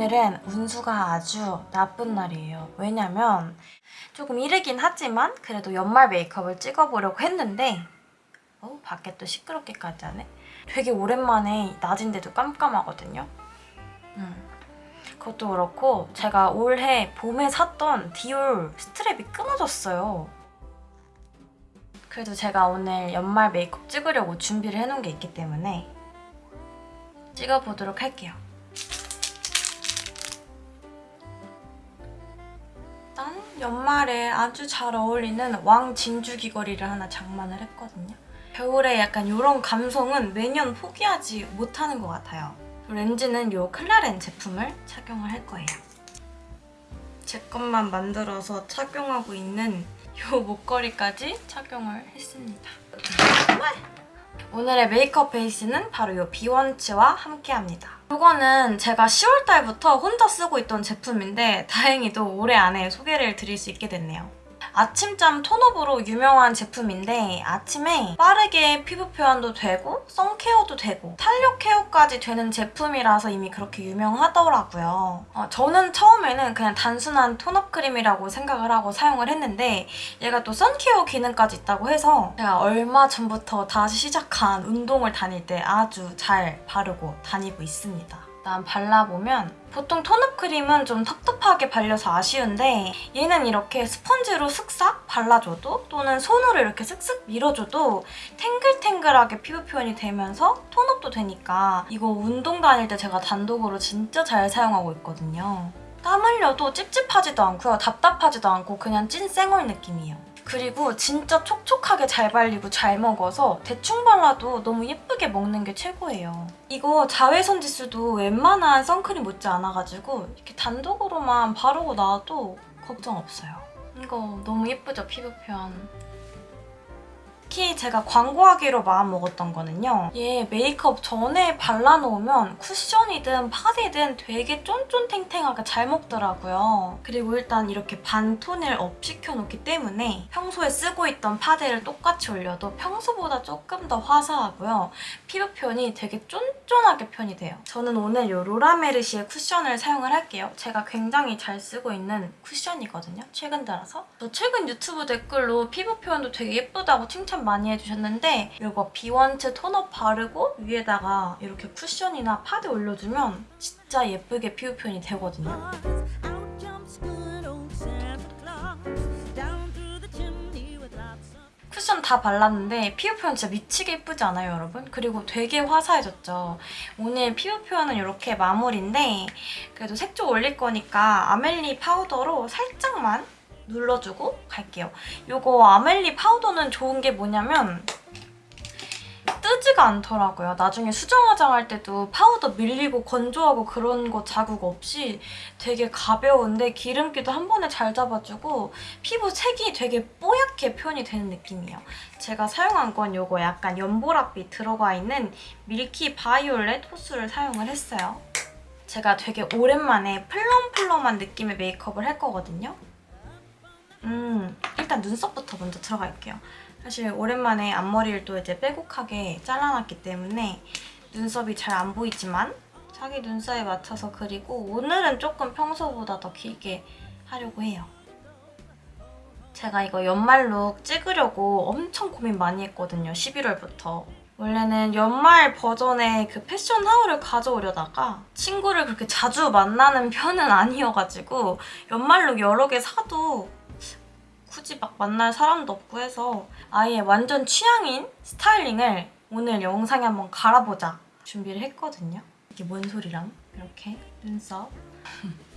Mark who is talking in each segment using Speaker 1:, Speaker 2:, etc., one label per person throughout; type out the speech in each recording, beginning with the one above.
Speaker 1: 오늘은 운수가 아주 나쁜 날이에요. 왜냐면 조금 이르긴 하지만 그래도 연말 메이크업을 찍어보려고 했는데 어 밖에 또 시끄럽게까지 하네. 되게 오랜만에 낮인데도 깜깜하거든요. 음. 그것도 그렇고 제가 올해 봄에 샀던 디올 스트랩이 끊어졌어요. 그래도 제가 오늘 연말 메이크업 찍으려고 준비를 해놓은 게 있기 때문에 찍어보도록 할게요. 연말에 아주 잘 어울리는 왕 진주 귀걸이를 하나 장만을 했거든요. 겨울에 약간 이런 감성은 매년 포기하지 못하는 것 같아요. 렌즈는 이 클라렌 제품을 착용을 할 거예요. 제 것만 만들어서 착용하고 있는 이 목걸이까지 착용을 했습니다. 오늘의 메이크업 베이스는 바로 이 비원츠와 함께합니다. 이거는 제가 10월달부터 혼자 쓰고 있던 제품인데 다행히도 올해 안에 소개를 드릴 수 있게 됐네요. 아침잠 톤업으로 유명한 제품인데 아침에 빠르게 피부 표현도 되고 선케어도 되고 탄력 케어까지 되는 제품이라서 이미 그렇게 유명하더라고요. 어, 저는 처음에는 그냥 단순한 톤업 크림이라고 생각을 하고 사용을 했는데 얘가 또 선케어 기능까지 있다고 해서 제가 얼마 전부터 다시 시작한 운동을 다닐 때 아주 잘 바르고 다니고 있습니다. 일단 발라보면 보통 톤업 크림은 좀 텁텁하게 발려서 아쉬운데 얘는 이렇게 스펀지로 슥싹 발라줘도 또는 손으로 이렇게 슥슥 밀어줘도 탱글탱글하게 피부 표현이 되면서 톤업도 되니까 이거 운동 다닐 때 제가 단독으로 진짜 잘 사용하고 있거든요. 땀 흘려도 찝찝하지도 않고요. 답답하지도 않고 그냥 찐 쌩얼 느낌이에요. 그리고 진짜 촉촉하게 잘 발리고 잘 먹어서 대충 발라도 너무 예쁘게 먹는 게 최고예요. 이거 자외선 지수도 웬만한 선크림 못지 않아가지고 이렇게 단독으로만 바르고 나와도 걱정 없어요. 이거 너무 예쁘죠, 피부 표현. 특히 제가 광고하기로 마음먹었던 거는요. 얘 메이크업 전에 발라놓으면 쿠션이든 파데든 되게 쫀쫀탱탱하게 잘 먹더라고요. 그리고 일단 이렇게 반톤을 업 시켜놓기 때문에 평소에 쓰고 있던 파데를 똑같이 올려도 평소보다 조금 더 화사하고요. 피부 표현이 되게 쫀쫀하게 표현이 돼요. 저는 오늘 이 로라메르시의 쿠션을 사용을 할게요. 제가 굉장히 잘 쓰고 있는 쿠션이거든요. 최근 들어서. 저 최근 유튜브 댓글로 피부 표현도 되게 예쁘다고 칭찬 많이 해주셨는데 이거 비원츠 톤업 바르고 위에다가 이렇게 쿠션이나 파데 올려주면 진짜 예쁘게 피부 표현이 되거든요. 쿠션 다 발랐는데 피부 표현 진짜 미치게 예쁘지 않아요, 여러분? 그리고 되게 화사해졌죠. 오늘 피부 표현은 이렇게 마무리인데 그래도 색조 올릴 거니까 아멜리 파우더로 살짝만 눌러주고 갈게요. 이거 아멜리 파우더는 좋은 게 뭐냐면 뜨지가 않더라고요. 나중에 수정 화장할 때도 파우더 밀리고 건조하고 그런 거 자국 없이 되게 가벼운데 기름기도 한 번에 잘 잡아주고 피부 색이 되게 뽀얗게 표현이 되는 느낌이에요. 제가 사용한 건 이거 약간 연보라빛 들어가 있는 milky violet 호수를 사용을 했어요. 제가 되게 오랜만에 plum plum한 느낌의 메이크업을 할 거거든요. 음, 일단 눈썹부터 먼저 들어갈게요. 사실 오랜만에 앞머리를 또 이제 빼곡하게 잘라놨기 때문에 눈썹이 잘 안 보이지만 자기 눈썹에 맞춰서 그리고 오늘은 조금 평소보다 더 길게 하려고 해요. 제가 이거 연말룩 찍으려고 엄청 고민 많이 했거든요, 11월부터. 원래는 연말 버전의 그 패션 하울을 가져오려다가 친구를 그렇게 자주 만나는 편은 아니어가지고 연말룩 여러 개 사도 굳이 막 만날 사람도 없고 해서 아예 완전 취향인 스타일링을 오늘 영상에 한번 갈아보자 준비를 했거든요. 이게 뭔 소리랑 이렇게 눈썹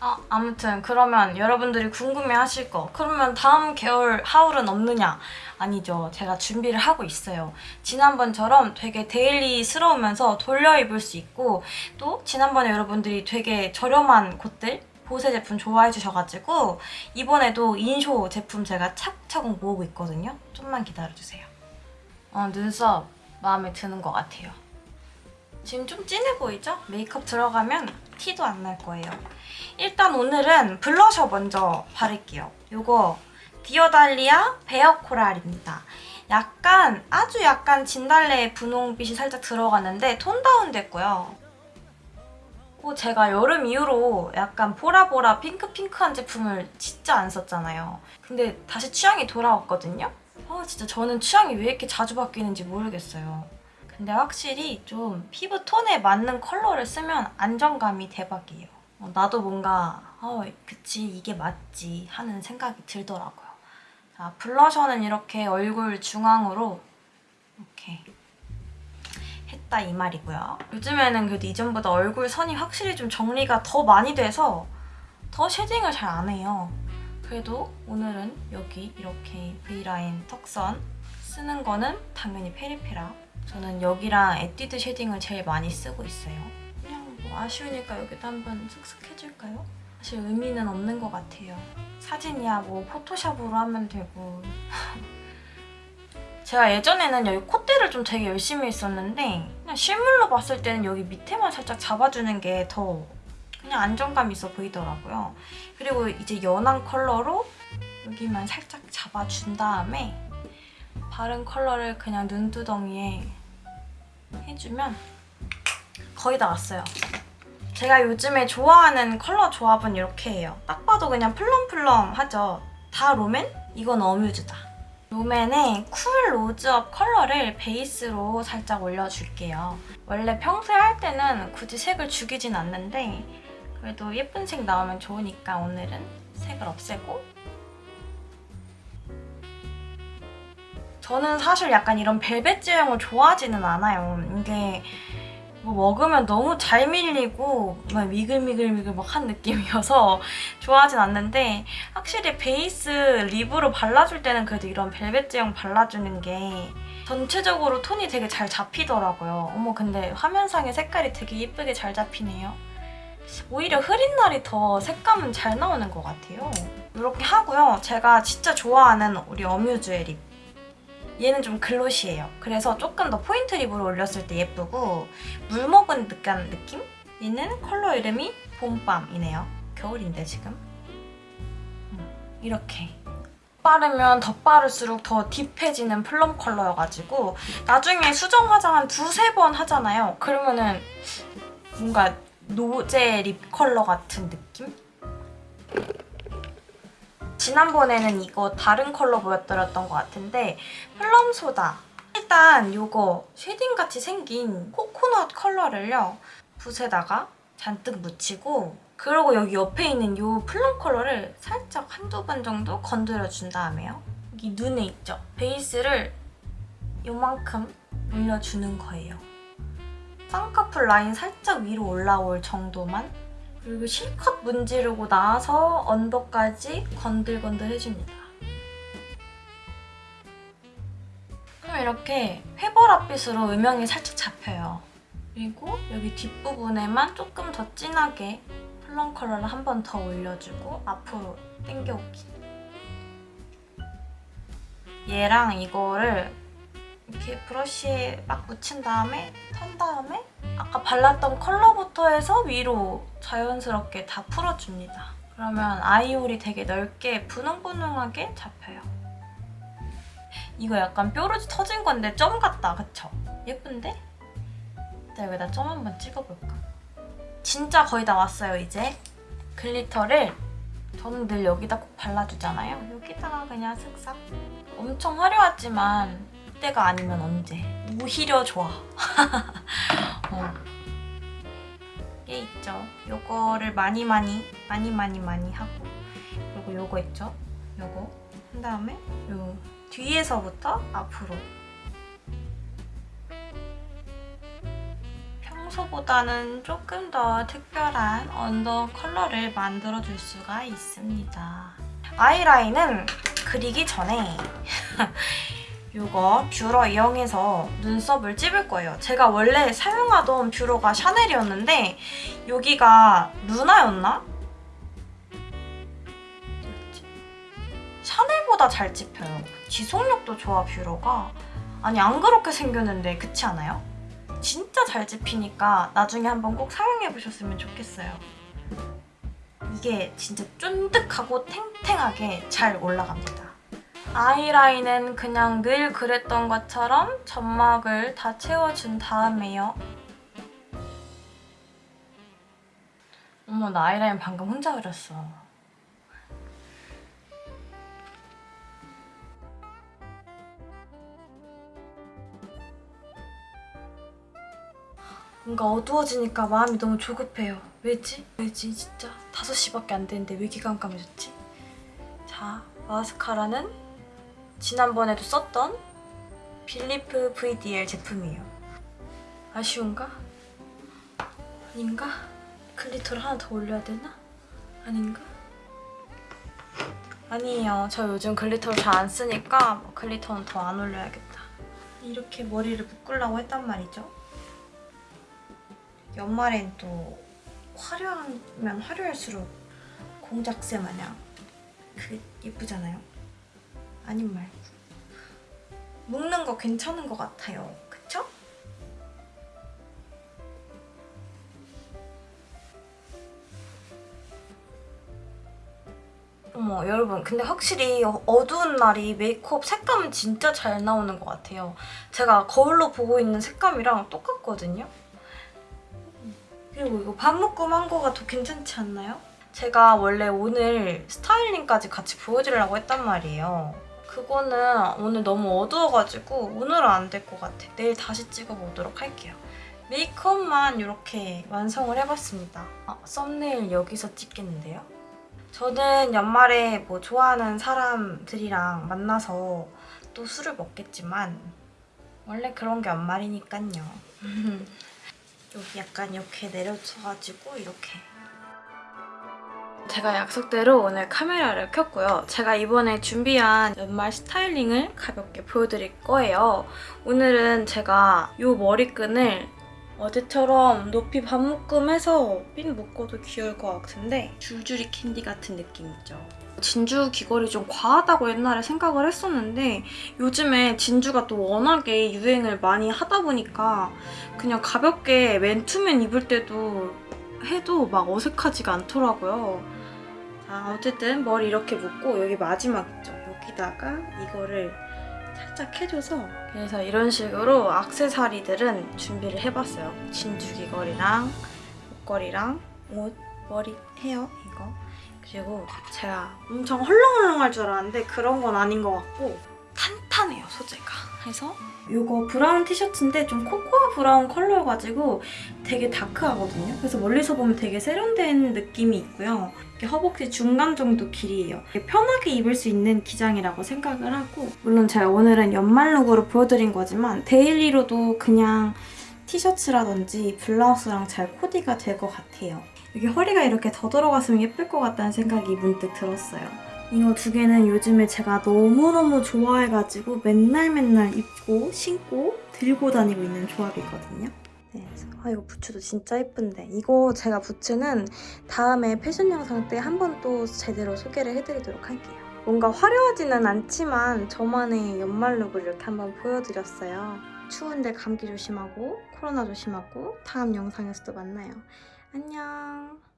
Speaker 1: 아, 아무튼 그러면 여러분들이 궁금해하실 거 그러면 다음 겨울 하울은 없느냐? 아니죠. 제가 준비를 하고 있어요. 지난번처럼 되게 데일리스러우면서 돌려 입을 수 있고 또 지난번에 여러분들이 되게 저렴한 곳들 보세 제품 좋아해 주셔가지고 이번에도 인쇼 제품 제가 차곡차곡 모으고 있거든요. 좀만 기다려주세요. 어, 눈썹 마음에 드는 것 같아요. 지금 좀 진해 보이죠? 메이크업 들어가면 티도 안 날 거예요. 일단 오늘은 블러셔 먼저 바를게요. 이거 디어달리아 bare coral입니다. 약간 아주 약간 진달래 분홍빛이 살짝 들어갔는데 톤 다운 됐고요. 어, 제가 여름 이후로 약간 보라보라 핑크핑크한 제품을 진짜 안 썼잖아요. 근데 다시 취향이 돌아왔거든요. 아 진짜 저는 취향이 왜 이렇게 자주 바뀌는지 모르겠어요. 근데 확실히 좀 피부 톤에 맞는 컬러를 쓰면 안정감이 대박이에요. 어, 나도 뭔가 어, 그치 이게 맞지 하는 생각이 들더라고요. 자 블러셔는 이렇게 얼굴 중앙으로 이렇게 했다 이 말이고요. 요즘에는 그래도 이전보다 얼굴 선이 확실히 좀 정리가 더 많이 돼서 더 shading을 잘 안 해요. 그래도 오늘은 여기 이렇게 V line 턱선 쓰는 거는 당연히 페리페라. 저는 여기랑 에뛰드 shading을 제일 많이 쓰고 있어요. 그냥 뭐 아쉬우니까 여기도 한번 슥슥 해줄까요? 사실 의미는 없는 것 같아요. 사진이야 뭐 포토샵으로 하면 되고 제가 예전에는 여기 콧대를 좀 되게 열심히 했었는데 그냥 실물로 봤을 때는 여기 밑에만 살짝 잡아주는 게 더 그냥 안정감 있어 보이더라고요. 그리고 이제 연한 컬러로 여기만 살짝 잡아준 다음에 바른 컬러를 그냥 눈두덩이에 해주면 거의 다 왔어요. 제가 요즘에 좋아하는 컬러 조합은 이렇게 해요. 딱 봐도 그냥 plum plum하죠. 다 롬앤? 이건 어뮤즈다. 롬앤의 cool rose up 컬러를 베이스로 살짝 올려줄게요. 원래 평소에 할 때는 굳이 색을 죽이진 않는데 그래도 예쁜 색 나오면 좋으니까 오늘은 색을 없애고 저는 사실 약간 이런 벨벳 제형을 좋아하지는 않아요. 이게 뭐 먹으면 너무 잘 밀리고 막 미글미글미글 막 한 느낌이어서 좋아하진 않는데 확실히 베이스 립으로 발라줄 때는 그래도 이런 벨벳 제형 발라주는 게 전체적으로 톤이 되게 잘 잡히더라고요. 어머 근데 화면상의 색깔이 되게 예쁘게 잘 잡히네요. 오히려 흐린 날이 더 색감은 잘 나오는 것 같아요. 이렇게 하고요. 제가 진짜 좋아하는 우리 어뮤즈의 lip. 얘는 좀 glossy해요. 그래서 조금 더 포인트 lip으로 올렸을 때 예쁘고 물 먹은 듯한 느낌? 얘는 컬러 이름이 봄밤이네요. 겨울인데 지금. 음, 이렇게. 바르면 더 바를수록 더 deep해지는 plum 컬러여가지고 나중에 수정 화장 한 두세 번 하잖아요. 그러면은 뭔가 노제 lip 컬러 같은 느낌? 지난번에는 이거 다른 컬러 보여드렸던 것 같은데 plum soda. 일단 이거 shading같이 생긴 코코넛 컬러를요 붓에다가 잔뜩 묻히고 그리고 여기 옆에 있는 이 plum 컬러를 살짝 한두 번 정도 건드려준 다음에요. 여기 눈에 있죠? 베이스를 요만큼 올려주는 거예요. 쌍꺼풀 라인 살짝 위로 올라올 정도만 그리고 실컷 문지르고 나서 under까지 건들건들 해줍니다. 그럼 이렇게 회보랏빛으로 음영이 살짝 잡혀요. 그리고 여기 뒷부분에만 조금 더 진하게 plum 컬러를 한 번 더 올려주고 앞으로 당겨오기. 얘랑 이거를 이렇게 브러쉬에 막 묻힌 다음에 턴 다음에 아까 발랐던 컬러부터 해서 위로 자연스럽게 다 풀어줍니다. 그러면 eye hole이 되게 넓게 분홍분홍하게 잡혀요. 이거 약간 뾰루지 터진 건데 점 같다, 그쵸? 예쁜데? 일단 여기다 점 한번 찍어볼까? 진짜 거의 다 왔어요, 이제. 글리터를 저는 늘 여기다 꼭 발라주잖아요. 여기다가 그냥 슥싹. 엄청 화려하지만 이때가 아니면 언제. 오히려 좋아. 어. 얘 있죠. 요거를 많이 많이 많이 많이 많이 하고 그리고 요거 있죠. 요거 한 다음에 요 뒤에서부터 앞으로 평소보다는 조금 더 특별한 under 컬러를 만들어줄 수가 있습니다. 아이라인은 그리기 전에 이거 뷰러 이용해서 눈썹을 찝을 거예요. 제가 원래 사용하던 뷰러가 샤넬이었는데 여기가 루나였나? 샤넬보다 잘 찝혀요. 지속력도 좋아 뷰러가. 아니 안 그렇게 생겼는데 그렇지 않아요? 진짜 잘 찝히니까 나중에 한번 꼭 사용해보셨으면 좋겠어요. 이게 진짜 쫀득하고 탱탱하게 잘 올라갑니다. 아이라인은 그냥 늘 그랬던 것처럼 점막을 다 채워준 다음에요. 어머 나 아이라인 방금 혼자 그렸어. 뭔가 어두워지니까 마음이 너무 조급해요. 왜지? 왜지 진짜? 5시밖에 안 됐는데 왜 깜깜해졌지? 자, 마스카라는 지난번에도 썼던 빌리프 VDL 제품이에요. 아쉬운가? 아닌가? glitter를 하나 더 올려야 되나? 아닌가? 아니에요. 저 요즘 glitter를 잘 안 쓰니까 뭐 glitter는 더 안 올려야겠다. 이렇게 머리를 묶으려고 했단 말이죠. 연말엔 또 화려하면 화려할수록 공작새 마냥 그 예쁘잖아요. 아님 말고 묶는 거 괜찮은 것 같아요. 그쵸? 어머 여러분 근데 확실히 어- 어두운 날이 메이크업 색감은 진짜 잘 나오는 것 같아요. 제가 거울로 보고 있는 색감이랑 똑같거든요. 그리고 이거 반묶음 한 거가 더 괜찮지 않나요? 제가 원래 오늘 스타일링까지 같이 보여드리려고 했단 말이에요. 그거는 오늘 너무 어두워가지고 오늘은 안 될 것 같아. 내일 다시 찍어보도록 할게요. 메이크업만 이렇게 완성을 해봤습니다. 아, 썸네일 여기서 찍겠는데요? 저는 연말에 뭐 좋아하는 사람들이랑 만나서 또 술을 먹겠지만 원래 그런 게 연말이니까요. 여기 약간 이렇게 내려쳐가지고 이렇게 제가 약속대로 오늘 카메라를 켰고요. 제가 이번에 준비한 연말 스타일링을 가볍게 보여드릴 거예요. 오늘은 제가 이 머리끈을 어제처럼 높이 반묶음해서 핀 묶어도 귀여울 것 같은데 줄줄이 캔디 같은 느낌 있죠? 진주 귀걸이 좀 과하다고 옛날에 생각을 했었는데 요즘에 진주가 또 워낙에 유행을 많이 하다 보니까 그냥 가볍게 맨투맨 입을 때도 해도 막 어색하지가 않더라고요. 자, 어쨌든 머리 이렇게 묶고 여기 마지막 있죠? 여기다가 이거를 살짝 해줘서 그래서 이런 식으로 악세사리들은 준비를 해봤어요. 진주 귀걸이랑 목걸이랑 옷, 머리, 헤어 이거 그리고 제가 엄청 헐렁헐렁할 줄 알았는데 그런 건 아닌 것 같고 탄탄해요 소재가 해서? 이거 brown 티셔츠인데 좀 코코아 brown 컬러여가지고 되게 dark하거든요. 그래서 멀리서 보면 되게 세련된 느낌이 있고요. 이렇게 허벅지 중간 정도 길이에요. 이게 편하게 입을 수 있는 기장이라고 생각을 하고 물론 제가 오늘은 연말 look으로 보여드린 거지만 daily로도 그냥 티셔츠라든지 블라우스랑 잘 코디가 될 것 같아요. 여기 허리가 이렇게 더 들어갔으면 예쁠 것 같다는 생각이 문득 들었어요. 이거 두 개는 요즘에 제가 너무너무 좋아해가지고 맨날 맨날 입고 신고 들고 다니고 있는 조합이거든요. 네, 아 이거 부츠도 진짜 예쁜데 이거 제가 부츠는 다음에 패션 영상 때 한 번 또 제대로 소개를 해드리도록 할게요. 뭔가 화려하지는 않지만 저만의 연말 look을 이렇게 한번 보여드렸어요. 추운데 감기 조심하고 코로나 조심하고 다음 영상에서도 만나요. 안녕.